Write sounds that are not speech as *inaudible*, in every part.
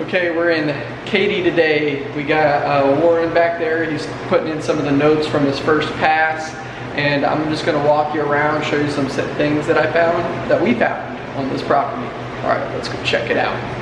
Okay, we're in Katy today. We got uh, Warren back there. He's putting in some of the notes from his first pass. And I'm just gonna walk you around, show you some things that I found, that we found on this property. All right, let's go check it out.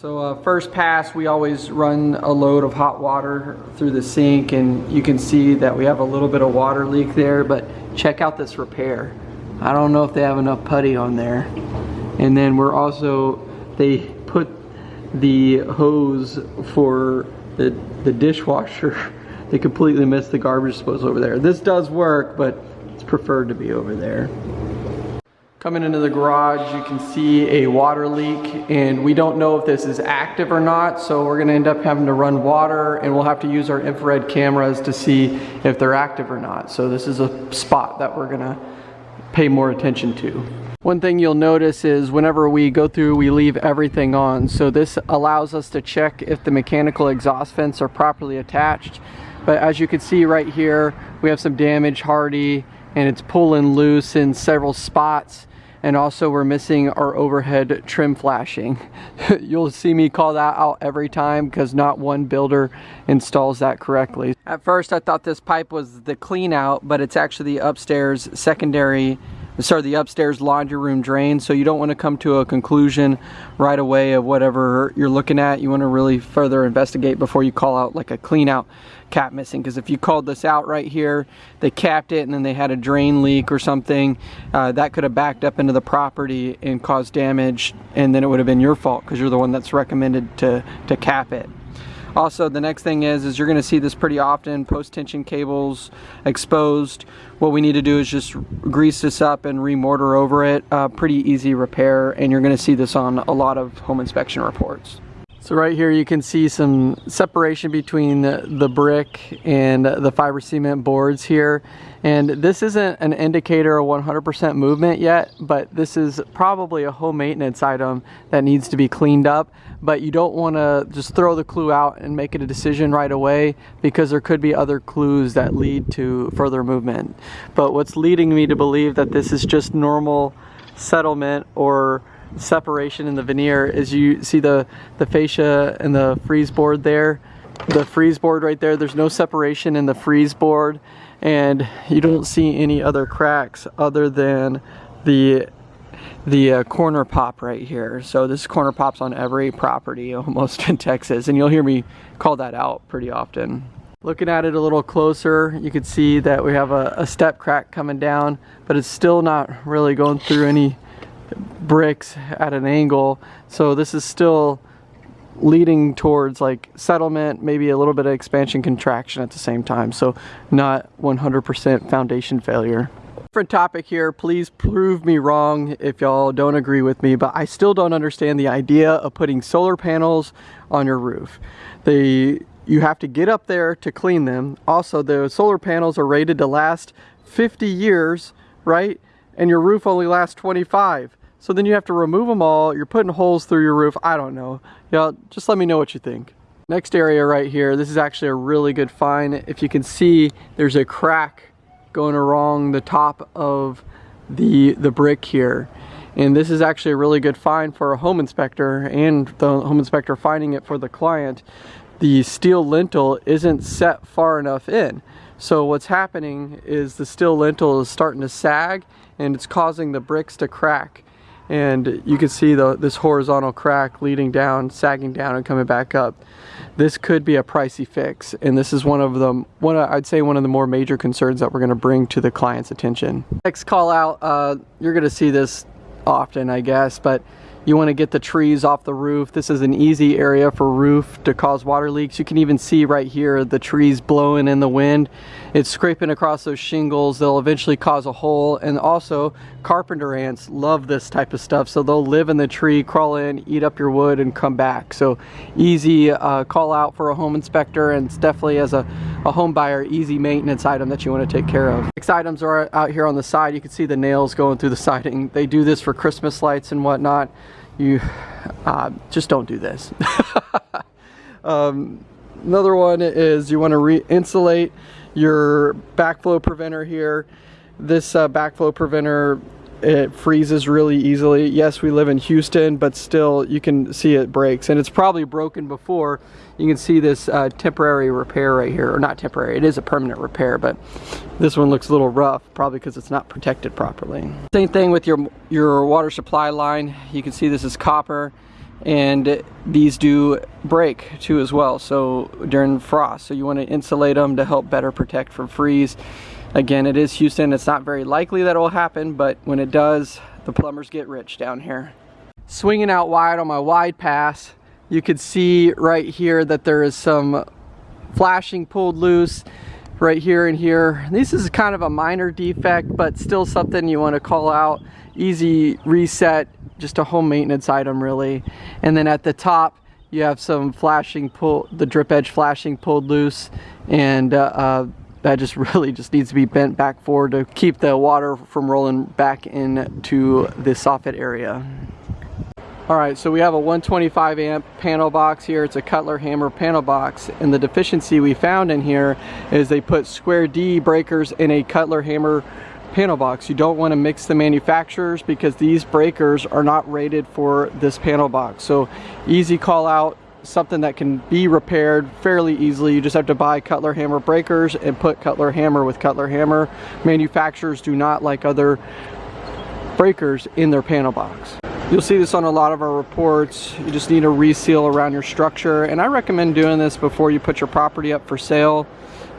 So uh, first pass, we always run a load of hot water through the sink and you can see that we have a little bit of water leak there, but check out this repair. I don't know if they have enough putty on there. And then we're also, they put the hose for the, the dishwasher. They completely missed the garbage disposal over there. This does work, but it's preferred to be over there. Coming into the garage, you can see a water leak and we don't know if this is active or not, so we're gonna end up having to run water and we'll have to use our infrared cameras to see if they're active or not. So this is a spot that we're gonna pay more attention to. One thing you'll notice is whenever we go through, we leave everything on. So this allows us to check if the mechanical exhaust vents are properly attached. But as you can see right here, we have some damage Hardie and it's pulling loose in several spots and also we're missing our overhead trim flashing. *laughs* You'll see me call that out every time because not one builder installs that correctly. At first I thought this pipe was the clean out, but it's actually the upstairs secondary sorry, the upstairs laundry room drain. So you don't want to come to a conclusion right away of whatever you're looking at. You want to really further investigate before you call out like a clean out cap missing. Because if you called this out right here, they capped it and then they had a drain leak or something, uh, that could have backed up into the property and caused damage. And then it would have been your fault because you're the one that's recommended to, to cap it. Also, the next thing is, is you're gonna see this pretty often, post-tension cables exposed. What we need to do is just grease this up and remortar over it. Uh, pretty easy repair, and you're gonna see this on a lot of home inspection reports. So right here you can see some separation between the, brick and the fiber cement boards here. And this isn't an indicator of 100% movement yet, but this is probably a home maintenance item that needs to be cleaned up. But you don't want to just throw the clue out and make it a decision right away because there could be other clues that lead to further movement. But what's leading me to believe that this is just normal settlement or separation in the veneer is you see the, the fascia and the frieze board there. The frieze board right there, there's no separation in the frieze board and you don't see any other cracks other than the the uh, corner pop right here. So this corner pops on every property *laughs* almost in Texas and you'll hear me call that out pretty often. Looking at it a little closer, you can see that we have a, a step crack coming down, but it's still not really going through any bricks at an angle. So this is still leading towards like settlement, maybe a little bit of expansion contraction at the same time. So not 100% foundation failure. Different topic here, please prove me wrong if y'all don't agree with me, but I still don't understand the idea of putting solar panels on your roof. They, you have to get up there to clean them. Also, the solar panels are rated to last 50 years, right? And your roof only lasts 25. So then you have to remove them all. You're putting holes through your roof. I don't know. Y'all, just let me know what you think. Next area right here, this is actually a really good find. If you can see, there's a crack going along the top of the, the brick here. And this is actually a really good find for a home inspector and the home inspector finding it for the client. The steel lintel isn't set far enough in. So what's happening is the steel lintel is starting to sag and it's causing the bricks to crack and you can see the, this horizontal crack leading down, sagging down and coming back up. This could be a pricey fix and this is one of the, one I'd say one of the more major concerns that we're going to bring to the client's attention. Next call out, uh, you're going to see this often I guess, but you want to get the trees off the roof. This is an easy area for roof to cause water leaks. You can even see right here the trees blowing in the wind. It's scraping across those shingles. They'll eventually cause a hole. And also carpenter ants love this type of stuff. So they'll live in the tree, crawl in, eat up your wood and come back. So easy uh, call out for a home inspector and it's definitely as a, a home buyer, easy maintenance item that you want to take care of. Next items are out here on the side. You can see the nails going through the siding. They do this for Christmas lights and whatnot you uh, just don't do this. *laughs* um, another one is you want to re-insulate your backflow preventer here. This uh, backflow preventer it freezes really easily. Yes, we live in Houston, but still you can see it breaks and it's probably broken before. You can see this uh, temporary repair right here, or not temporary, it is a permanent repair, but this one looks a little rough, probably because it's not protected properly. Same thing with your, your water supply line. You can see this is copper and these do break too as well so during frost so you want to insulate them to help better protect from freeze Again, it is Houston. It's not very likely that it will happen, but when it does, the plumbers get rich down here. Swinging out wide on my wide pass, you could see right here that there is some flashing pulled loose right here and here. This is kind of a minor defect, but still something you want to call out. Easy reset, just a home maintenance item really. And then at the top, you have some flashing pull, the drip edge flashing pulled loose and uh, uh, that just *laughs* really just needs to be bent back forward to keep the water from rolling back into the soffit area. All right, so we have a 125 amp panel box here. It's a Cutler Hammer panel box. And the deficiency we found in here is they put square D breakers in a Cutler Hammer panel box. You don't want to mix the manufacturers because these breakers are not rated for this panel box. So easy call out, something that can be repaired fairly easily. You just have to buy Cutler hammer breakers and put Cutler hammer with Cutler hammer. Manufacturers do not like other breakers in their panel box. You'll see this on a lot of our reports. You just need a reseal around your structure. And I recommend doing this before you put your property up for sale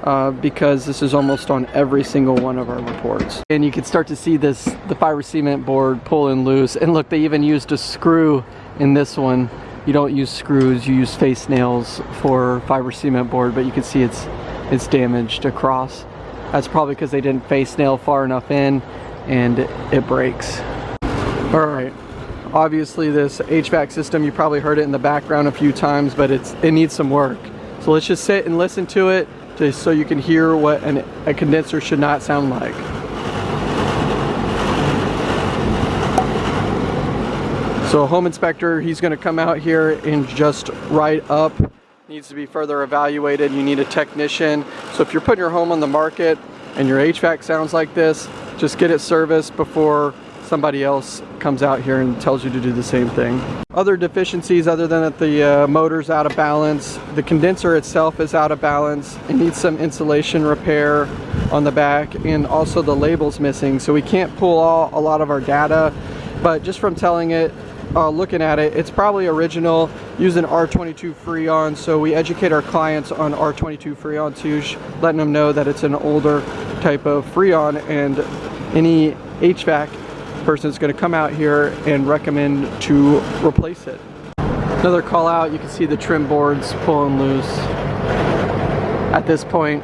uh, because this is almost on every single one of our reports. And you can start to see this, the fiber cement board pulling loose. And look, they even used a screw in this one you don't use screws, you use face nails for fiber cement board, but you can see it's it's damaged across. That's probably because they didn't face nail far enough in and it breaks. All right, obviously this HVAC system, you probably heard it in the background a few times, but it's it needs some work. So let's just sit and listen to it just so you can hear what an, a condenser should not sound like. So home inspector, he's gonna come out here and just write up. Needs to be further evaluated. You need a technician. So if you're putting your home on the market and your HVAC sounds like this, just get it serviced before somebody else comes out here and tells you to do the same thing. Other deficiencies other than that the uh, motor's out of balance, the condenser itself is out of balance, it needs some insulation repair on the back and also the label's missing so we can't pull all, a lot of our data but just from telling it uh, looking at it, it's probably original using R22 Freon. So we educate our clients on R22 Freon too, letting them know that it's an older type of Freon and any HVAC person is going to come out here and recommend to replace it. Another call out, you can see the trim boards pulling loose. At this point,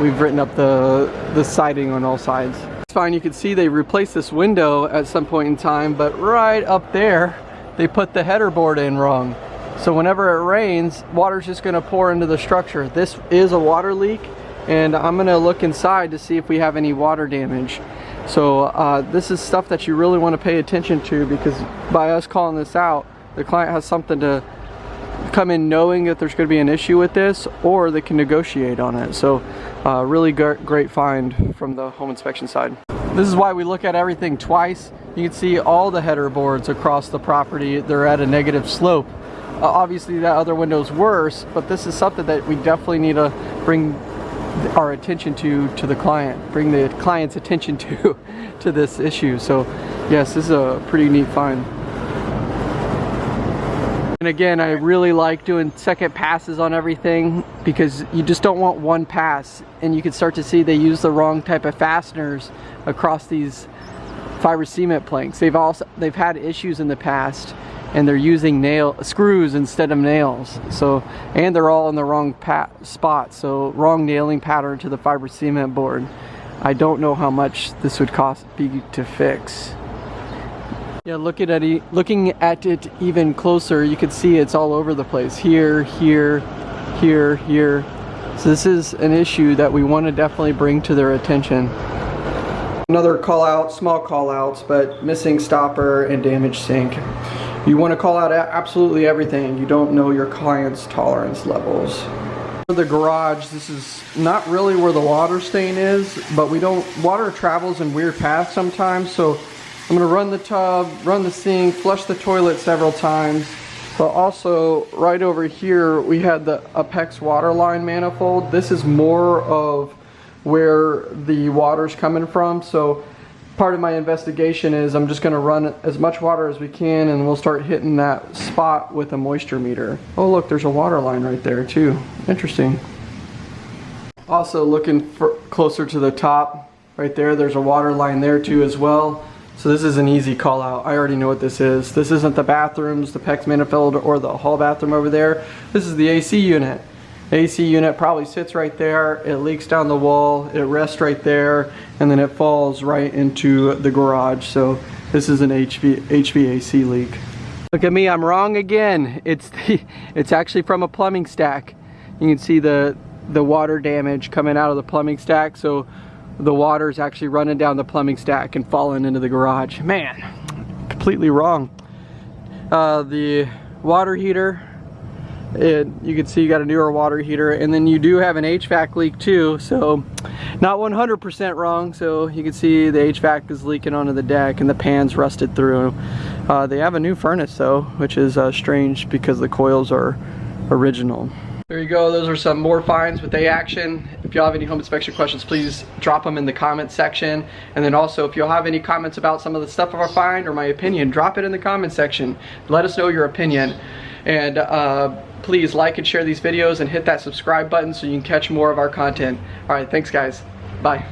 we've written up the, the siding on all sides fine. You can see they replaced this window at some point in time, but right up there, they put the header board in wrong. So whenever it rains, water's just gonna pour into the structure. This is a water leak, and I'm gonna look inside to see if we have any water damage. So uh, this is stuff that you really wanna pay attention to because by us calling this out, the client has something to come in knowing that there's going to be an issue with this or they can negotiate on it. So uh, really great find from the home inspection side. This is why we look at everything twice. You can see all the header boards across the property, they're at a negative slope. Uh, obviously that other window's worse, but this is something that we definitely need to bring our attention to to the client, bring the client's attention *laughs* to to this issue. So yes, this is a pretty neat find. And again, I really like doing second passes on everything because you just don't want one pass. And you can start to see they use the wrong type of fasteners across these fiber cement planks. They've also they've had issues in the past and they're using nail screws instead of nails. So and they're all in the wrong spot. So wrong nailing pattern to the fiber cement board. I don't know how much this would cost be to fix. Yeah, looking at it, looking at it even closer, you can see it's all over the place. Here, here, here, here. So this is an issue that we want to definitely bring to their attention. Another call out, small call outs, but missing stopper and damaged sink. You want to call out absolutely everything. You don't know your client's tolerance levels. For the garage, this is not really where the water stain is, but we don't, water travels in weird paths sometimes, so I'm gonna run the tub, run the sink, flush the toilet several times, but also right over here, we had the Apex water line manifold. This is more of where the water's coming from, so part of my investigation is I'm just gonna run as much water as we can and we'll start hitting that spot with a moisture meter. Oh look, there's a water line right there too. Interesting. Also looking for closer to the top, right there, there's a water line there too as well. So this is an easy call out. I already know what this is. This isn't the bathrooms, the PEX manifold, or the hall bathroom over there. This is the AC unit. AC unit probably sits right there, it leaks down the wall, it rests right there, and then it falls right into the garage. So this is an HV, HVAC leak. Look at me, I'm wrong again. It's *laughs* the, it's actually from a plumbing stack. You can see the the water damage coming out of the plumbing stack. So the water is actually running down the plumbing stack and falling into the garage. Man, completely wrong. Uh, the water heater it, you can see you got a newer water heater and then you do have an HVAC leak too so not 100% wrong so you can see the HVAC is leaking onto the deck and the pan's rusted through uh, they have a new furnace though which is uh, strange because the coils are original there you go those are some more finds with A-Action if y'all have any home inspection questions please drop them in the comments section and then also if y'all have any comments about some of the stuff our find or my opinion drop it in the comment section let us know your opinion and uh, please like and share these videos and hit that subscribe button so you can catch more of our content. All right, thanks guys. Bye.